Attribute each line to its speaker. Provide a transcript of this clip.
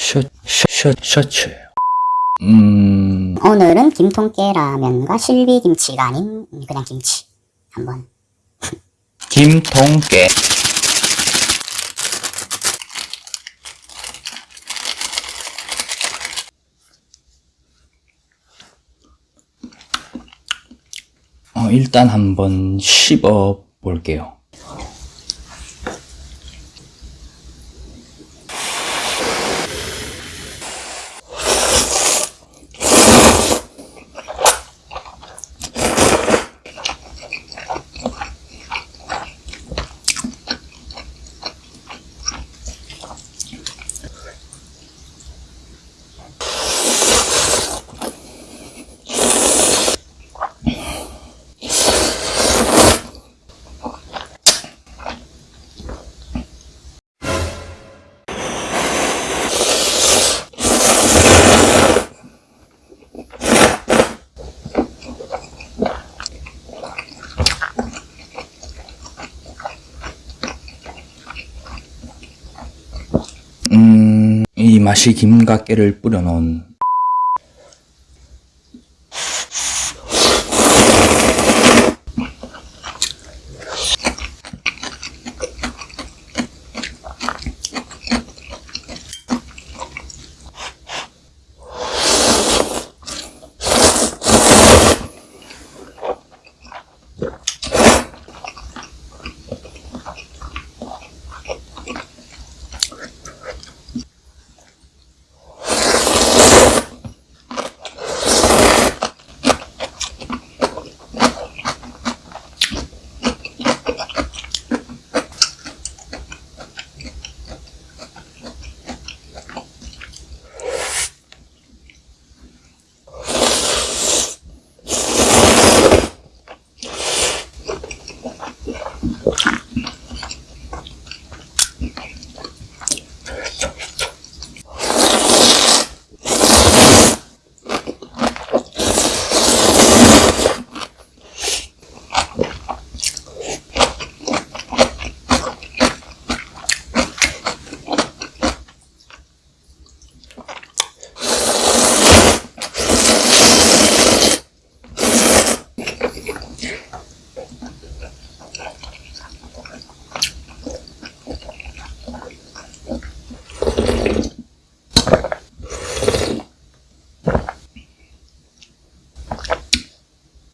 Speaker 1: 셔, 셔, 셔, 셔츠예요. 음,
Speaker 2: 오늘은 김통깨라면과 실비김치가 아닌 그냥 김치 한번
Speaker 1: 김통깨. 어, 일단 한번 씹어 볼게요. 맛이 김과 깨를 뿌려놓은